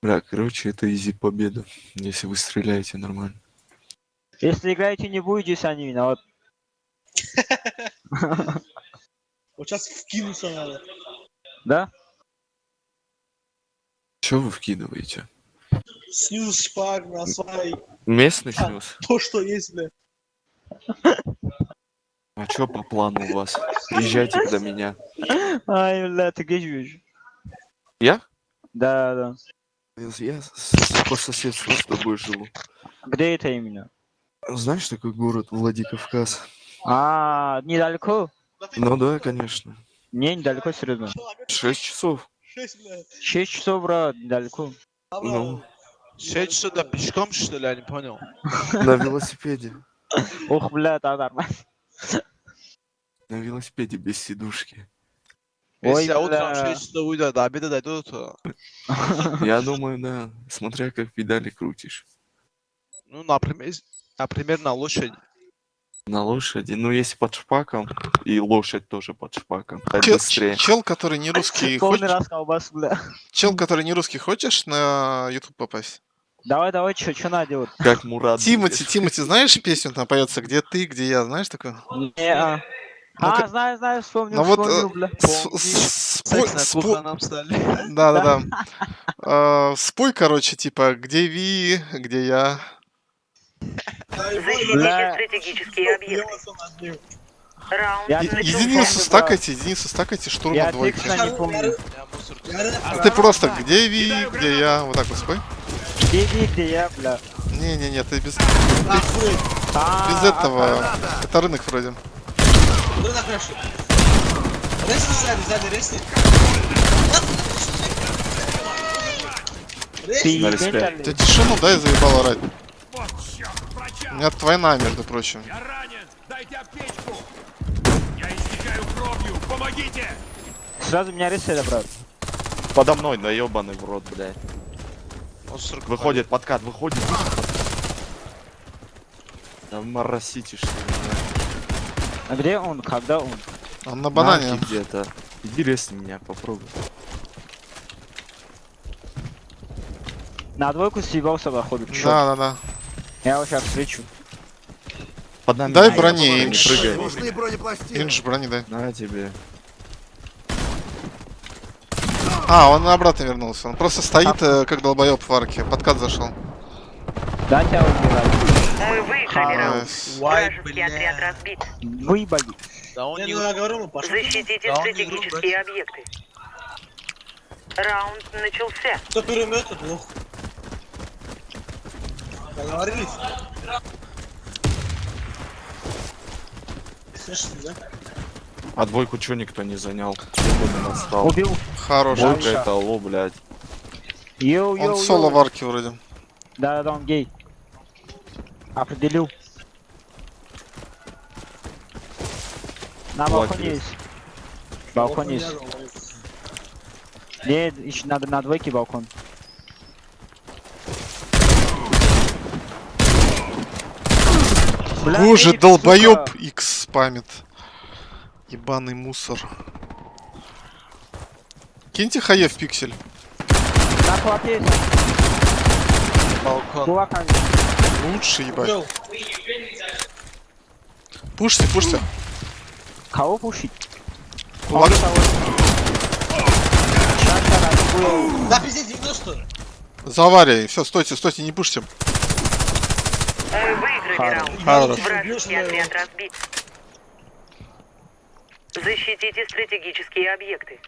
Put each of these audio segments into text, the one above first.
Бля, короче, это изи победа, если вы стреляете нормально. Если играете не будете, сами виноват. Вот сейчас вкинуться надо. Да? Че вы вкидываете? Снюс, шпаг, насвай. Местный А, снес? То, что есть, бля. А чё по плану у вас? Приезжайте до меня. Ай, бля, ты где живешь? Я? Да, да. Я по соседству с тобой живу. Где это именно? Знаешь такой город Владикавказ? А, недалеко? Ну да, конечно. Не, недалеко, серьезно. Шесть часов. Шесть, бля. 6 часов, брат, недалеко. Ну, Шесть сюда пешком, что ли, я не понял. на велосипеде. Ох, бля, да, нормально. На велосипеде без сидушки. Ой, Если я утром бля. 6 часов уйду, до обеда дойду, то, Я думаю, да. Смотря как педали крутишь. ну, например, например, на лошади. На лошади. Ну, если под шпаком, и лошадь тоже под шпаком. Так Чел, быстрее. чел, который не русский, хочешь? раз колбас, бля. Чел, который не русский, хочешь на YouTube попасть? Давай, давай, чё, чё надо делать? Как Мурат. Тимати. Тимати, знаешь песню там поется, где ты, где я, знаешь такую? Не, а. Ну-ка. А, знаю, знаю, вспомнил, Ну вот, вспомнил, э, бля. Спой- спой- нам стали. Да, да, да. А, Спой, короче, типа, где Ви, где я. Защитите стратегические объекты. Раунд Я-. Единицу помню, стакайте, единицу стакайте, штурм Я от двойки. текста не помню. Я. Я А Ты просто, где Ви, где я, вот так вот спой. Где я, бля? Не-не-не, ты без. А, без этого. Это рынок вроде. На крышу? Ресни сзади, сзади, ресни. Ты тишину дай, заебал орать. У меня двойна, между прочим. Я ранен! Дайте аптечку! Я истекаю кровью! Помогите! Сразу меня рисует, брат. Подо мной, да ебаный в рот, блядь. Выходит подкат, выходит. Да моросите, что ли. А где он? Когда он? Он на банане. Где-то. Иди резни меня, попробуй. На двойку съебался, походу. Чё? Да, да, да. Я его сейчас встречу. Под нами. Дай брони, Инж. прыгай. Инж брони дай. На тебе. А, он обратно вернулся. Он просто стоит, э, как долбоеб в арке. Подкат зашел. Да, тебя убирать. Мы выиграли раунд. Вражеский отряд разбит. Выебали. Да он Не, говорю. Защитите Да он стратегические объекты. Раунд начался. Кто перемет, тот лох. Договорились? Слышишь, да? А двойку чё никто не занял? Убил. Хорош. Двойка это алло, блядь. Йоу, йоу, Он соло йоу. в арке вроде. Да, да, да, он гей. Определил. На балконе есть. Балкон есть. Нет, еще надо на двойке балкон. Бля, Боже, долбоеб. X спамит. Ебаный мусор. Киньте хае в пиксель. Балкон. Лучше, ебать. Пушьте, пушьте. Кого пушить? Охуел. Да, пиздец, 90. За аварией. Все, стойте, стойте, не пушьте. Мы выиграли Хорош. раунд. Вражеский отряд разбит. Защитите стратегические объекты.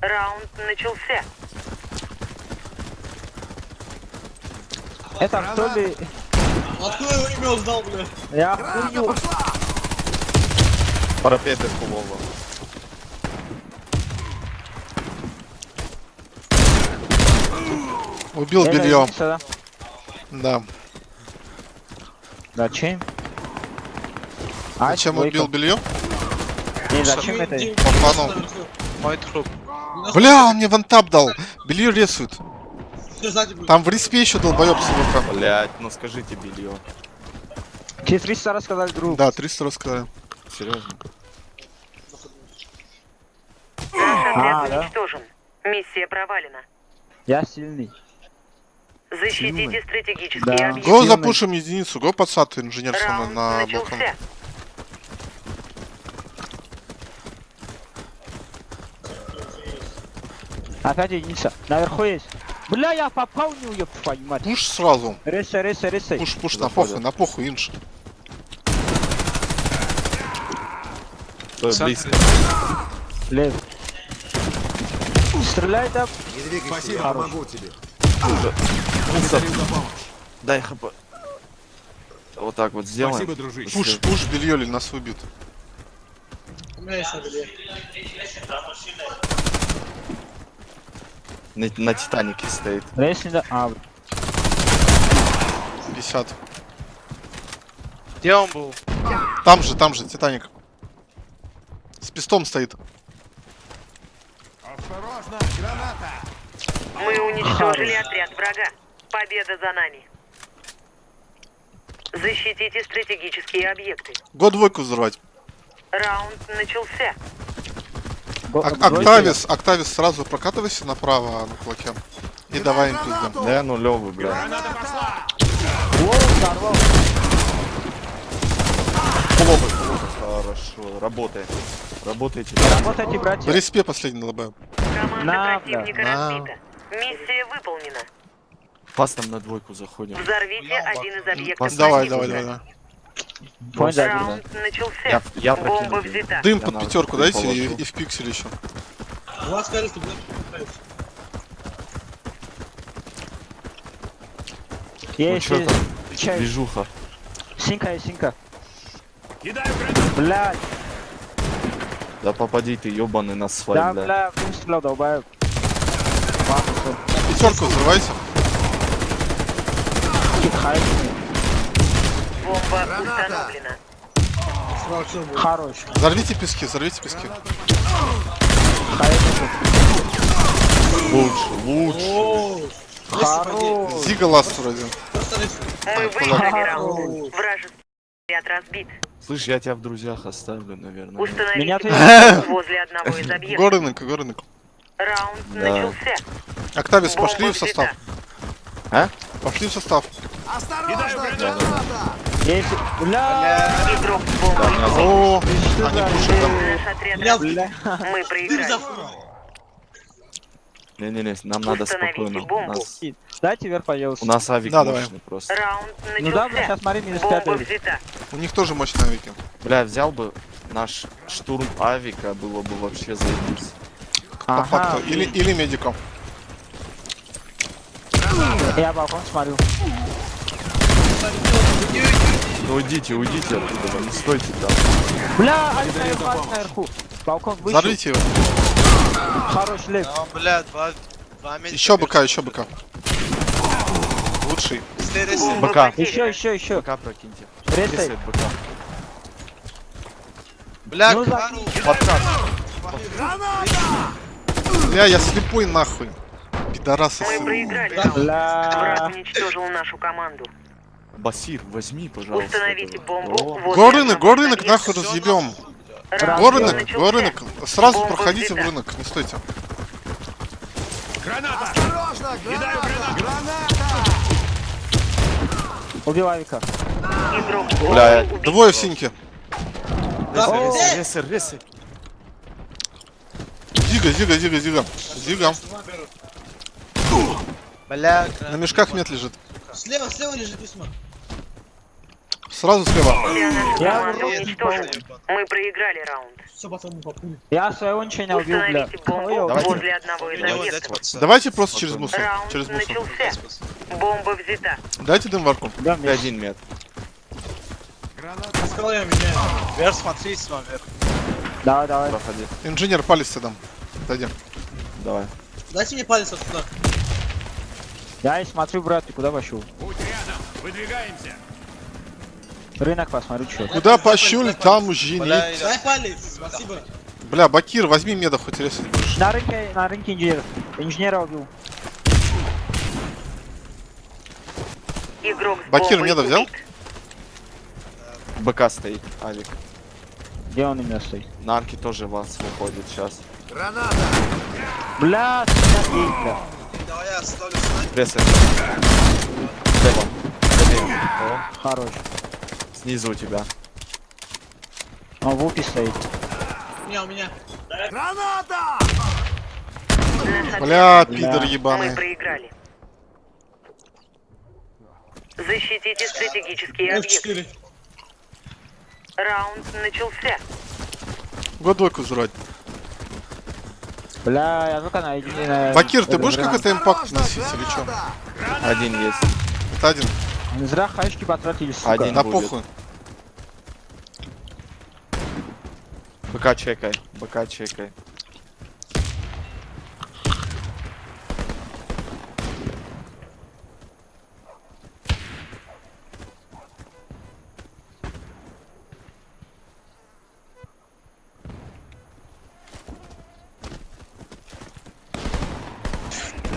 Раунд начался. Это кто ли? Откуда его имя узнал, бля? Я хуйню. Парапеты фулово. Убил белье. единица, да? Да. Зачем? А, Зачем двойка. убил белье? Зачем это? Наверху. Мой труп. Бля, он мне вантап дал. Белье рисует. Там в респе еще долбоеб с ВК. Блять, ну скажите белье. Тебе 300 раз сказали друг. Да, 300 рассказали. Серьезно? А, да? уничтожен. Миссия провалена. Я сильный. Защитите стратегические Да. объекты. Го запушим единицу, го подсад инженер Раунд на балкон. Опять единица. Наверху есть. Бля, я попал него, ёб твою мать. Пуш сразу. Ресай, ресай, ресай. Пуш, пуш, на похуй, на похуй, инж. Стой близко. Лев. Стреляй там. Спасибо, Хорош. помогу тебе. Дай хп. Вот так вот сделаем. Спасибо, дружище. Пуш, пуш, бельёли нас убьют. У меня есть на белье. На, на Титанике стоит. Рейс не да... А, 50. Где он был? Там же, там же, Титаник. С пистом стоит. Осторожно, граната! Мы уничтожили отряд врага. Победа за нами. Защитите стратегические объекты. Го двойку взорвать. Раунд начался. Ак-. Октавис, Октавис, сразу прокатывайся направо на кулаке. И давай им пиздем. Да, бля. Воу, взорвал. Плохо, плохо, хорошо. Работает. Работаете. Работайте, В братья. респе последний ЛБ. Команда На, противника бля. разбита. Миссия выполнена. Фастом на двойку заходим. Взорвите один из объектов Давай, давай, давай, давай. Понял, да, да. Раунд начался. Я, я Бомба взята. Дым Я под пятерку дайте и, и в пиксель еще. У вас скажут, что будет. Ну Есть, есть. Чай. Движуха. Синка есть, синка. Кидаю! Блядь. Да попади ты, ёбаный на Да, свай, бля. бля, выстрел, долбаю. Пятерку взрывайте. Установлена. Хорош. Взорвите пески, взорвите пески. Лучше, лучше. Хорош. Зига ласт вроде. Просто рейс. Мы Так, выиграли ладно. раунд. Вражеский отряд разбит. Слышь, я тебя в друзьях оставлю, наверное. Меня Установите ты- посадку возле одного из объектов. Го рынок, го рынок. Раунд Да. начался. Октавис, Бомба пошли в состав. А? Пошли в состав. Кидаю гранату! Есть. Бля. О, Что они пушат Бля. Мы проиграли. Не-не-не, нам надо спокойно. Нас, Дайте вверх, пожалуйста. у нас авик Да, давай. мощный просто. Раунд Ну да, бля, сейчас смотри, минус Бомба пятый. взята. У них тоже мощные авики. Бля, взял бы наш штурм авика, было бы вообще заебись. По Ага, факту. Или, или медиком. Я балкон смотрю. Ну уйдите, уйдите оттуда, не стойте там. Бля, наверху, один наверху. Балкон вышел. Взорвите его. Хорош лев. А, бля, два... Два месяца. Еще быка, еще быка. Лучший. БК. Еще, еще, еще. БК прокиньте. Ресает БК. Бля, Ну, Кару. Подкат. Бля, я слепой нахуй. Пидорасы. Мы проиграли. Бля. Враг уничтожил нашу команду. Басир, возьми, пожалуйста. Установите этого. бомбу О, возле Го рынок, одного го из рынок, объектов. нахуй разъебем. Раунд Го рынок, начался. го рынок. Сразу Бомба проходите в рынок, не стойте. Граната! Осторожно, Кидаю гранату! Убивай Вика. Игрок Бля. Двое в синьке. Ресай, ресай. Зига, зига, зига, зига. Зига. Бля, На мешках мет лежит. Слева, слева лежит письмо. Сразу слева. Я. Мы проиграли раунд. Все потом по пуле. Я своего ничего не убил, бля. Установите бомбу Ой, Давайте. возле одного из объектов. Давайте просто через мусор. Раунд Через мусор. начался. Бомба взята. Дайте дым варку. Да, мне. один мет. Скала я меняю. Вверх смотри, вверх. Давай, давай. Проходи. Инженер палец дам. Дойдем. Давай. Дайте мне палец отсюда. Я и смотрю, брат, ты куда пошел? Путь рядом! Выдвигаемся! Рынок посмотрю, что. Куда пошел, там. Бля, Дай палец, спасибо. Бля, Бакир, возьми меда хоть будешь. На рынке, на рынке инженер. Инженера убил. Игрок Бакир меда взял? БК стоит, Авик. Где он именно стоит? На арке тоже вас выходит сейчас. Бля, снять ей, бля. Давай я ставлю снайпер. Ресет. Слева. Слева. О, Хорош. снизу у тебя. Он в упе стоит. У меня, у меня. Бля, пидор Мы ебаный. проиграли. Защитите стратегические объекты. F4. Раунд начался. Год двойку взрывать. Бля, я только на единый... Бакир, ты будешь какой-то импакт носить или что? Один есть. Это один. Зря хаешки потратили, сука. Один. Да будет. похуй. БК чекай. БК чекай.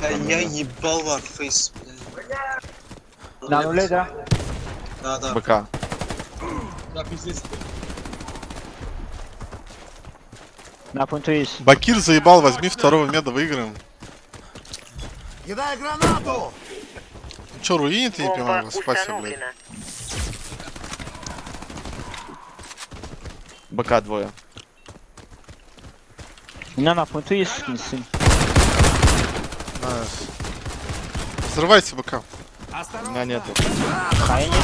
Да я ебал варфейс. На нуле, да? Да, да. БК. Да, пиздец. На пункту есть. Бакир заебал, возьми второго меда, выиграем. Кидай гранату! Ну чё, руинит не Бомба поймал? Спасибо, блядь. БК двое. У меня на пункту есть сын. Найс. Взрывайте БК. Меня нету. А я не На.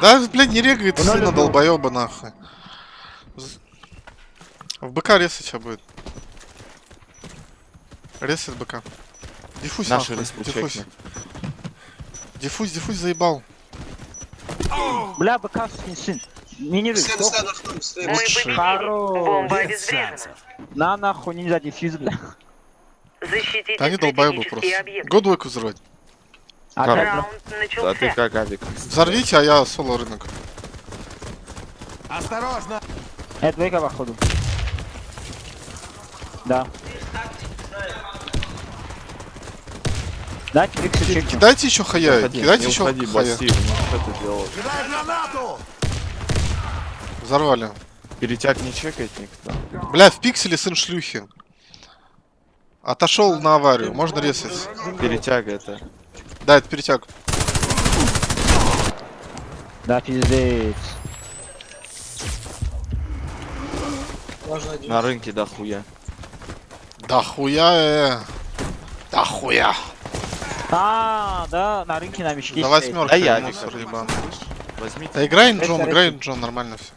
Да, блядь, не регает Ну, сына долбоеба нахуй. В БК ресать сейчас будет. Ресать БК. Диффуз Наши нахуй. респу Диффуз. чекни. Диффуз, диффуз заебал. Бля, БК сын. Мы победили. Хорош. На нахуй нельзя дефьюз, бля. Защитите Да они долбоебы просто. объекты. Год двойку взрывать. А как? Раунд А ты начался. как, Авик? Взорвите, а я соло рынок. Осторожно! Это двойка походу. Да. Дайте фиксы чекнем. Кидайте еще хая, Уходи, кидайте еще уходи, хая. Бастив, ну что ты делаешь? Кидай гранату! Взорвали. Перетяг не чекает никто. Бля, в пикселе сын шлюхи. Отошел на аварию, можно резать. Перетяга это. Да, это перетяг. Да, пиздец. На рынке дохуя. Да хуя, э. Да хуя. А, да, на рынке на мечке За стоит. восьмерку, Да я мусор ебаный. Возьмите. Да играй Джон, играй Джон, нормально все.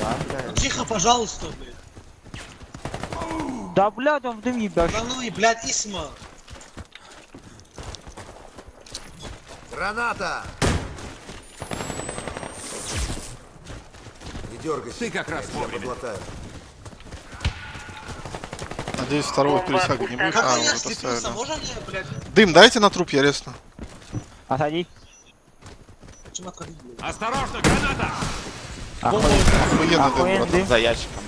Да, бля. Тихо, пожалуйста, блядь. Да, блядь, он в дым ебашь. Да ну и, блядь, Исма. Граната! Не дергайся. Ты как раз вовремя. Надеюсь, второго Бомба перетяга не будет. А, уже слепился, поставили. можно? Дым, дайте на труп, я резну. Отходи. Осторожно, граната! Охуенно. Охуенный дым, Охуенный братан. дым. За ящиком.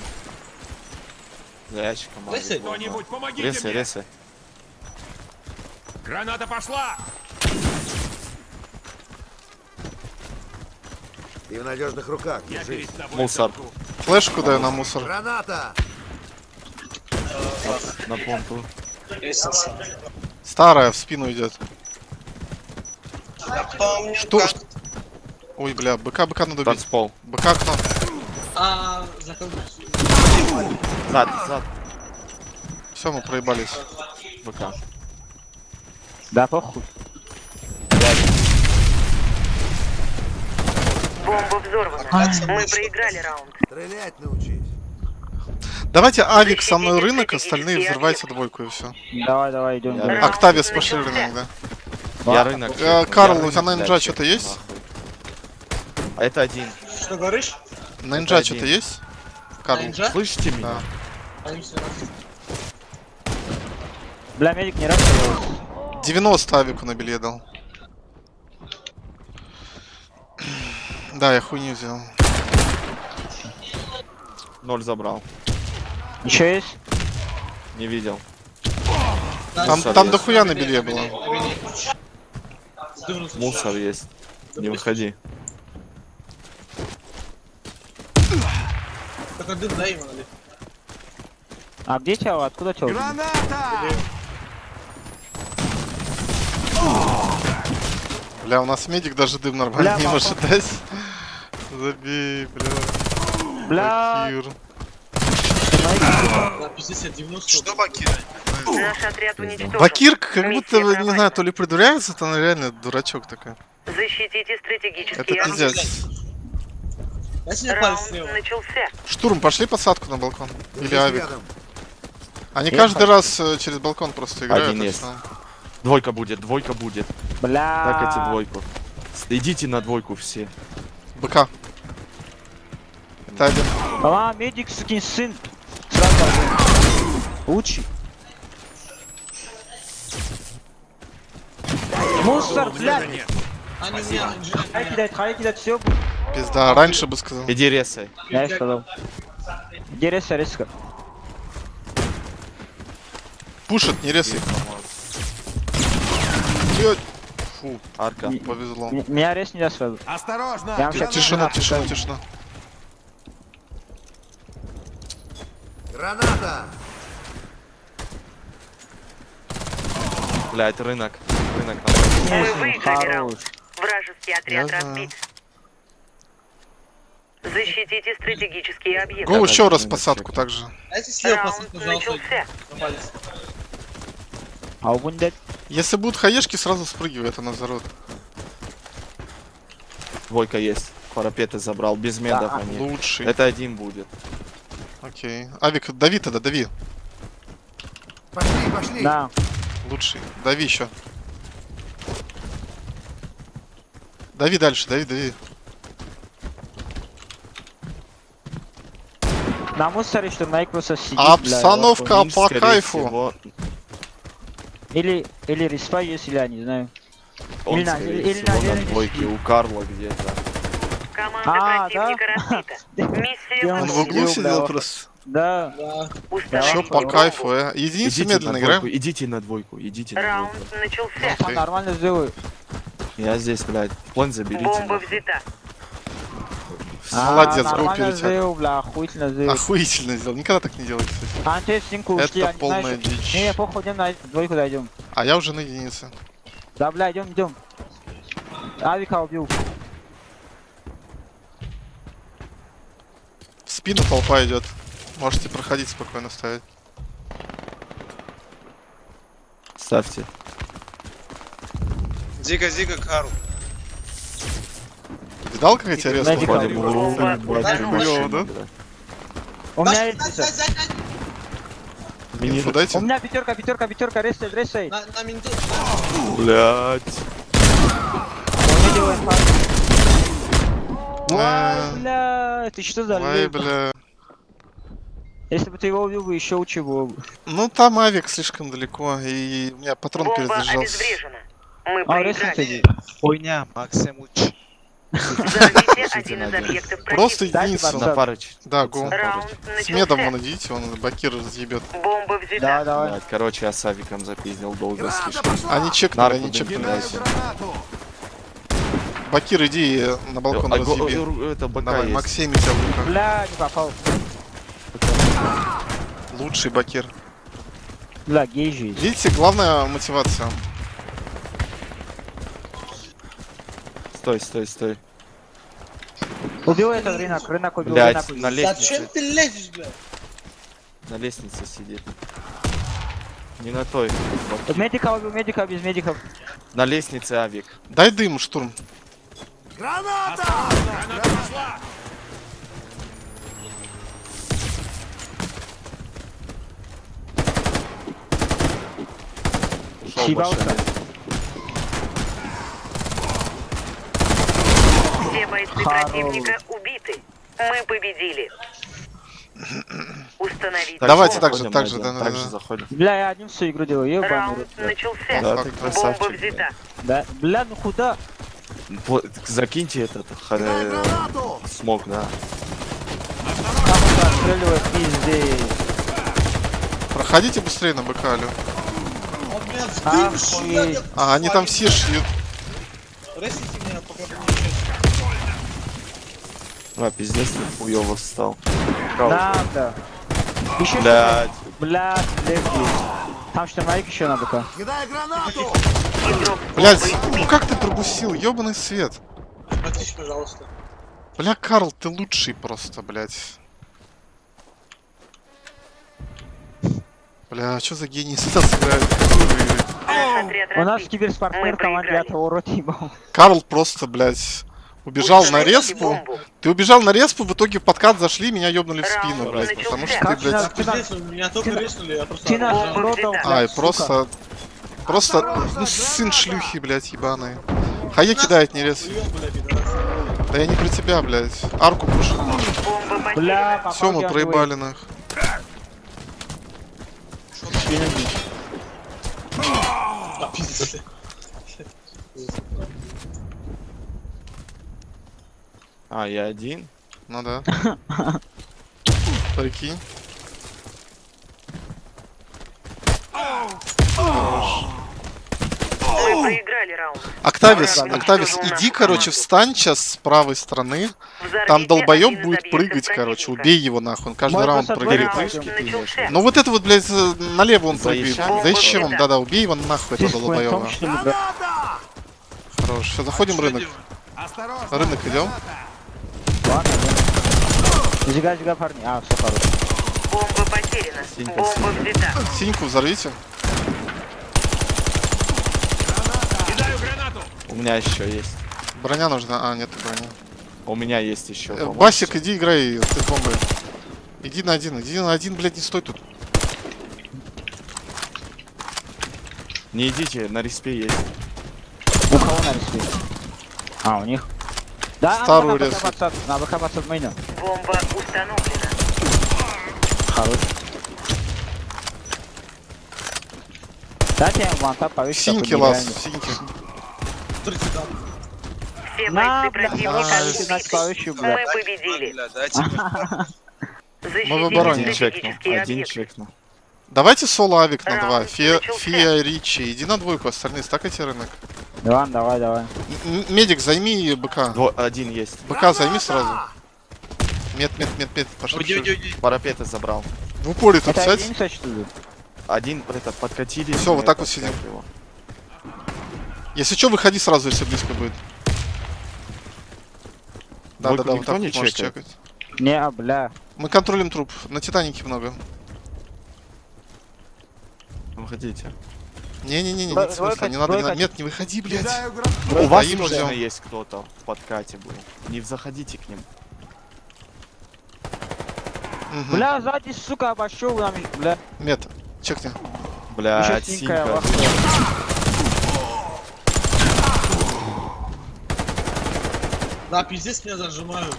Был, да. Кто-нибудь помогите Ресай, мне! ресай. Граната пошла! Ты в надежных руках, Я держись. Мусор. Флешку дай на мусор. Граната! На помпу. Лестница. Старая в спину идет. Помню, Что- как- Ой, бля, БК, БК надо бить. Танцпол. БК окно. А, закрыл. Зад, зад. Все, мы проебались. БК. Да, похуй. Бомба взорвана. Мы проиграли раунд. Стрелять научись. Давайте Авик со мной рынок, остальные взрывайте двойку и все. Давай, давай, идем. Октавис пошли рынок, да. Я рынок. Э, Карл, у тебя на инжа чекну, что-то есть? А это один. Что говоришь? На инжа Это что-то есть? Карл. Слышите меня? Да. Бля, медик не расстреливался. 90 авику на белье дал. Да, я хуйню взял. Ноль забрал. Еще есть? Не видел. Там, там есть. дохуя на белье было. Мусор есть. Не выходи. Только дым дай ему. А где чел? Откуда чел? Граната! Бля, у нас медик даже дым нормально Бля, не папа. может дать. Забей, бля. Бля. Бакир. Да, пиздец, я 90. Что Бакир? Наш отряд уничтожен. Бакир как будто, не знаю, то ли придуряется, то он реально дурачок такой. Защитите стратегические Это пиздец. Раунд начался. Штурм, пошли посадку на балкон. Или авик. Они каждый раз э, через балкон просто играют. Один так есть. что- Двойка будет, двойка будет. Бля. Так эти двойку. С- Идите на двойку все. БК. Это один. А, медик, сукин сын. Сразу один. Лучший. Мусор, блядь. Они меня, Хай хай все. Пизда, раньше бы сказал. Иди резай. Я сказал. Где реса, реска? Пушит, не резай. Фу, Арка. повезло. М- Меня рез нельзя сразу. Осторожно! Я щас- Тишина, тишина, тишина. Граната! Блять, рынок. Рынок. Выиграли раунд. Вражеский отряд разбит. Защитите стратегические объекты. Го Так, еще раз посадку также. Дайте слева посадку, пожалуйста. А у Бундет? Если будут хаешки, сразу спрыгивай, это назарот. Двойка есть. Парапеты забрал. Без медов Да. они. Лучший. Это один будет. Окей. Авик, дави тогда, дави. Пошли, пошли! Да. Лучший. Дави еще. Дави дальше, дави, дави. На мусоре, что Найк просто сидит, Обстановка по кайфу. всего, Или, или респа есть, или я не знаю. Он, Или на- скорее или всего, на на двойке у Карла где-то. Команда А, противника разбита. Миссия Он в углу сидел просто. Да. Да. Установите по кайфу, э. Единицу Идите медленно на играем. двойку, идите на двойку, идите на Раунд двойку. начался. Он нормально сделаю. Я здесь, блядь. План заберите. Бомба взята. Молодец, а, гол бля, охуительно сделал. Охуительно сделал. Никогда так не делали, кстати. А, те стенку ушли, Это полная знаешь, дичь. Не, похуй, идем на двойку дойдем. А я уже на единице. Да, бля, идем, идем. Авика убил. В спину толпа идет. Можете проходить спокойно ставить. Ставьте. Зига, Зига, Карл. Видал, как я тебя резко да? бля. У меня есть У дайте. меня пятерка, пятерка, пятерка, рестай, рестай. На, на факт. Э, Ой, бля, ты что за Ой, бля. Если бы ты его убил, бы еще было бы. Ну там авик слишком далеко, и у меня патрон перезаряжался. Мы А, проиграли. Хуйня, Максим уч. Взорвите один из объектов Просто единицу. пацан. На парыч. Да, го. С медом вон идите, он Бакир разъебет. Бомба взята. Да, давай. Короче, я с авиком запиздил долго слишком. Они чекнули, они чекнули. Бакир, иди э, на балкон А, го- разъеби. э, Это Давай. Максим, тебя в руках. Бля, не попал. Лучший Бакир. Бля, гей же есть. Видите, главная мотивация. Стой, стой, стой. Убил этот рынок, рынок убил, Блядь, рынок убил. на Зачем лестнице, ты лезешь, бля? на лестнице сидит. Не на той. Медика убил, медика без медиков. На лестнице авик. Дай дым, штурм. Граната! Граната пошла! Ушел больше. Все бойцы противника убиты. Мы победили. Установить. Так, Давайте так же, так же, один, да, так же заходим. Бля, я одним всю игру делаю, ебаный Раунд начался. Да, ты Бомба красавчик. взята. Да, бля, ну куда? Закиньте этот э, смог, да. Там он отстреливает, пиздец. Проходите быстрее на я А, они там все шьют. А, пиздец, ты хуёво встал. Да, да. Еще Блядь. Блядь, легкий. Там штурмовик еще на БК. Игрок Блядь, ну как ты пропустил? Ёбаный свет. Потише, пожалуйста. Бля, Карл, ты лучший просто, блядь. Бля, что за гений наш отряд У нас киберспортсмен проиграли. этого урод ебал. Карл просто, блядь, убежал на респу. бомбу. Ты убежал на респу, в итоге в подкат зашли, меня ёбнули в Раунд спину, блядь. Потому что ты, блядь... Меня только реснули, я просто... Ай, просто... Просто, ну, сын шлюхи, блядь, ебаные. Хае кидает не рез. Да я не про тебя, блядь. Арку. Бомба Бля, Все, мы проебали нах. А, пиздец. А, я один? Ну да. Прикинь. Мы проиграли раунд. Октавис, Октавис, иди, короче, встань сейчас с правой стороны. Там долбоеб будет прыгать, короче. Убей его нахуй. Он каждый Мой раунд прыгает. Ну вот это вот, блядь, э, налево он прыгает. Заезжай. За ищем, Бомба да-да, убей его нахуй, хуйнтом, долбоеба. Хорош. Все, заходим в рынок. Рынок идем. Ладно, да. Зига, зига, парни. А, все хорошо. Бомба потеряна. Синька, Бомба взята. Синьку взорвите. Кидаю гранату! У меня еще есть. Броня нужна. А, нет брони. У меня есть еще. Э, Басик, иди играй ты с бомбой. Иди на один, иди на один, блядь, не стой тут. Не идите, на респе есть. У кого на респе? А, у них? Да, Старую на резку. БК подсад, на БК подсад мейна. Бомба установлена. Хорош. Дайте я ему вантап повесить. Синьки лаз, синьки. Смотрите, там. Все На, бойцы бля, противника убиты. Мы победили. Мы в обороне. Стратегические Один чекнул. Давайте соло авик на два. Раунд Фия, начался. Фия Ричи. Иди на двойку, остальные стакайте рынок. Иван, давай, давай. М- Медик, займи БК. Дво- один есть. БК займи сразу. Мед, мед, мед, мед. Пошли. Уйди, уйди, уйди. Парапеты забрал. В упоре тут Это сядь. единица, что ли? Один, это, подкатили. Всё, вот так вот сидим. его. Если что, выходи сразу, если близко будет. Да, Двойку да, да, вот никто так не можешь чекает? чекать. Не, бля. Мы контролим труп. На Титанике много. Выходите. Не-не-не, Двой- нет смысла, не надо, не надо. Нет, не выходи, блядь. У вас уже есть кто-то в подкате был. Не заходите к ним. Бля, сзади, сука, обошел нам, бля. Мед, чекни. Еще синька. Да, пиздец меня зажимают.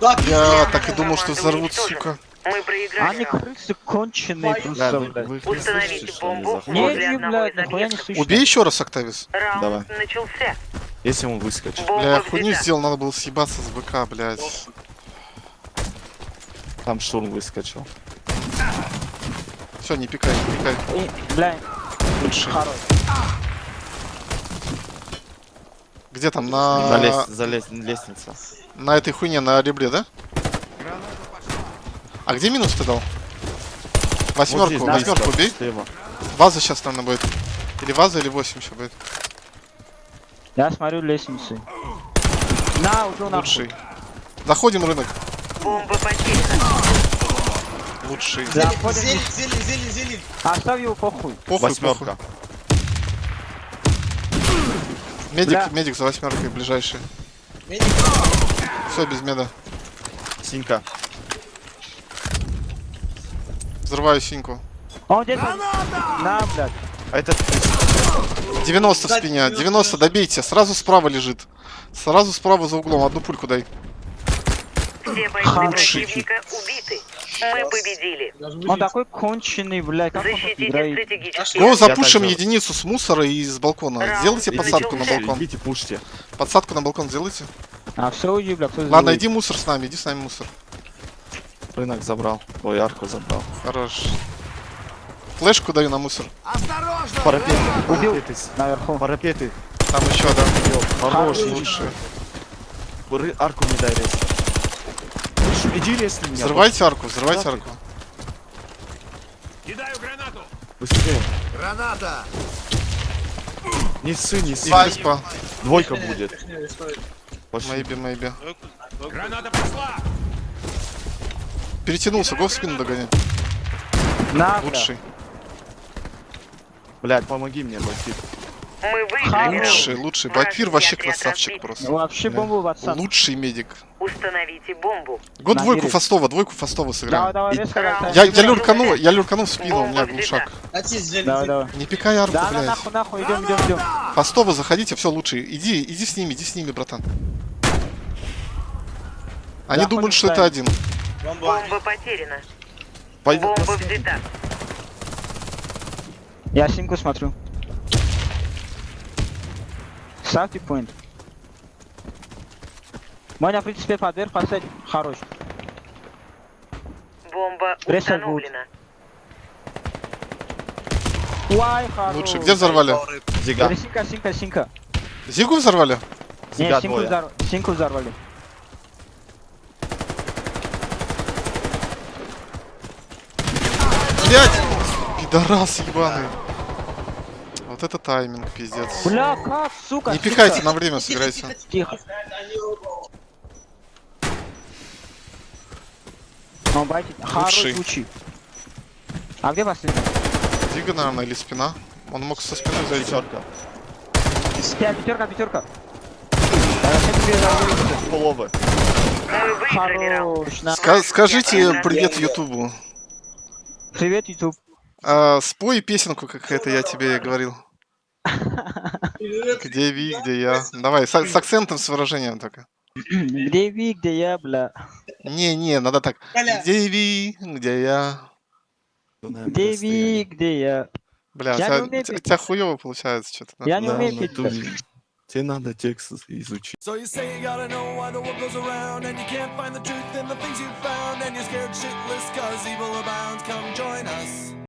Да, пиздец. Я так и думал, что взорвут, сука. Мы проиграли Они крысы конченые Да, просто, их не Установите бомбу. возле не, одного из объектов. Убей еще раз, Октавис. Раунд Давай. начался. Если он выскочит. Бомба Бля, я хуйню сделал, надо было съебаться с БК, блядь. Там штурм выскочил. Все, не пикай, не пикай. И, Бля, Лучше. хорош. Где там? На... Залезь, залезь, лестница. на этой хуйне, на ребре, да? А где минус ты дал? Вот Восьмерку, здесь, восьмерку слева, убей. слева. Ваза сейчас, наверное, будет. Или ваза, или 8 еще будет. Я смотрю лестницы. На, ушел нахуй. Лучший. Заходим в рынок. Бомба потеряна. Лучший. Да, Зелень, зелень, зелень, зелень. Оставь его похуй. Похуй, Восьмерка. похуй. Медик, Бля. медик за восьмеркой ближайший. Медик. Все, без меда. Синька. Взрываю синьку. Он где-то... На, блядь. А этот 90 в спине. 90, 90, добейте. Сразу справа лежит. Сразу справа за углом. Одну пульку дай. Все бойцы противника убиты. Мы победили. Он такой конченый, блядь. Как Защитите играет? стратегические Ну, запушим единицу с мусора и с балкона. Раунд Сделайте подсадку на балкон. идите, пушьте. Подсадку на балкон сделайте. А, все, уйди, бля, кто Ладно, иди мусор с нами, иди с нами мусор. Рынок забрал. Ой, арку забрал. Хорош. Флешку даю на мусор. Осторожно! Парапеты, Убил. парапеты, Наверху. парапеты. Там еще, да. Хорош, лучше. Ры- Арку не дай резать. Иди резни меня. Взрывайте арку, взрывайте Да арку. Кидаю гранату. Быстрее. Граната. Не ссы, не ссы. Спал. Двойка будет. Мейби, мейби. Граната пошла. Перетянулся, го в спину догонять. На. Лучший. Блядь, помоги мне, Бакир. Мы выиграли. Лучший, лучший. Бакир вообще красавчик просто. Вообще бомбу в отца. Лучший медик. Установите бомбу. Го На двойку. Фастова, двойку Фастова Давай, сыграем. давай, резко летай. Я, я люрканул, я люрканул в спину, у меня глушак. Давай, давай. Не пикай арку, Да, блядь. нахуй, нахуй, идем, идем, идем. Фастова заходите, все лучше. Иди, иди с ними, иди с ними, братан. Они Да, думают, что это один. Бомба. Бомба потеряна. Пойдет Бомба взята. Я симку смотрю. Ставьте поинт. Моня, в принципе, подверх поставить. Хорош. Бомба установлена. Уай, хорош. Лучше. Где взорвали? Зига. Синка, синка, синка. Зигу взорвали? Не, Зига синку, двое. взор... синку взорвали. Блять! Пидорас ебаный. Вот это тайминг, пиздец. Бля, как, сука, Не пихайте, на время сыграйте. Тихо. Ну, Лучший. случай. А где последний? Зига, наверное, или спина. Он мог со спины зайти. Пятерка. Пятерка, пятерка. Говорю. Половы. Скажите привет Ютубу. Привет, YouTube. А, спой песенку, как это я тебе говорил. Где Ви, где я. Давай, с, с акцентом, с выражением только. Где Ви, где я, бля. Не-не, надо так. Где Ви, где я. Где Ви, где я. Бля, у Я тебя, тебя- тебя хуёво получается что-то. Я не умею петь. натуре. Тебе надо текст изучить. So you say you gotta know why the world goes around and you can't find the truth in the things you found and you're scared shitless cause evil abounds. Come join us.